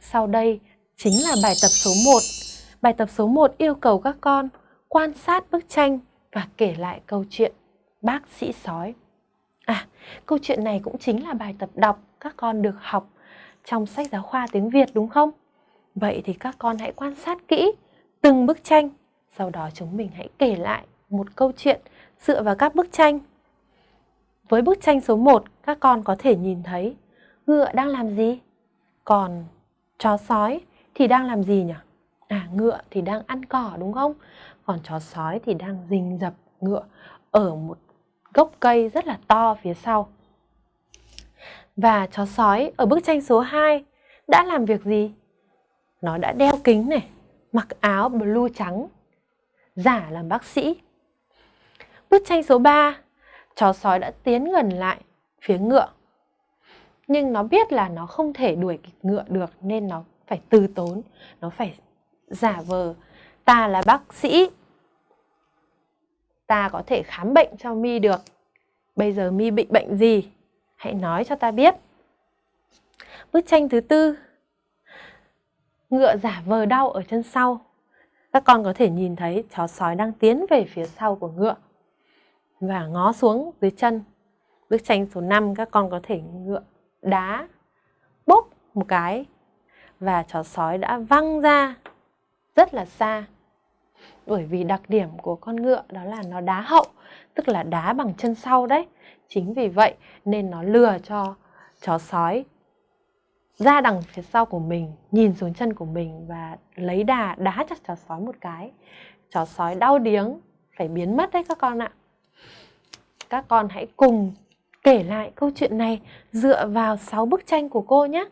Sau đây chính là bài tập số 1. Bài tập số 1 yêu cầu các con quan sát bức tranh và kể lại câu chuyện bác sĩ sói. À, câu chuyện này cũng chính là bài tập đọc các con được học trong sách giáo khoa tiếng Việt đúng không? Vậy thì các con hãy quan sát kỹ từng bức tranh, sau đó chúng mình hãy kể lại một câu chuyện dựa vào các bức tranh. Với bức tranh số 1, các con có thể nhìn thấy ngựa đang làm gì? Còn chó sói thì đang làm gì nhỉ? À, ngựa thì đang ăn cỏ đúng không? Còn chó sói thì đang rình dập ngựa ở một gốc cây rất là to phía sau. Và chó sói ở bức tranh số 2 đã làm việc gì? Nó đã đeo kính này, mặc áo blue trắng, giả làm bác sĩ. Bức tranh số 3, chó sói đã tiến gần lại phía ngựa. Nhưng nó biết là nó không thể đuổi kịp ngựa được nên nó phải từ tốn, nó phải giả vờ ta là bác sĩ. Ta có thể khám bệnh cho Mi được. Bây giờ Mi bị bệnh gì? Hãy nói cho ta biết. Bức tranh thứ tư. Ngựa giả vờ đau ở chân sau. Các con có thể nhìn thấy chó sói đang tiến về phía sau của ngựa và ngó xuống dưới chân. Bức tranh số 5 các con có thể ngựa đá bốp một cái và chó sói đã văng ra rất là xa. Bởi vì đặc điểm của con ngựa đó là nó đá hậu, tức là đá bằng chân sau đấy. Chính vì vậy nên nó lừa cho chó sói ra đằng phía sau của mình, nhìn xuống chân của mình và lấy đà đá cho chó sói một cái. Chó sói đau điếng, phải biến mất đấy các con ạ. Các con hãy cùng kể lại câu chuyện này dựa vào 6 bức tranh của cô nhé.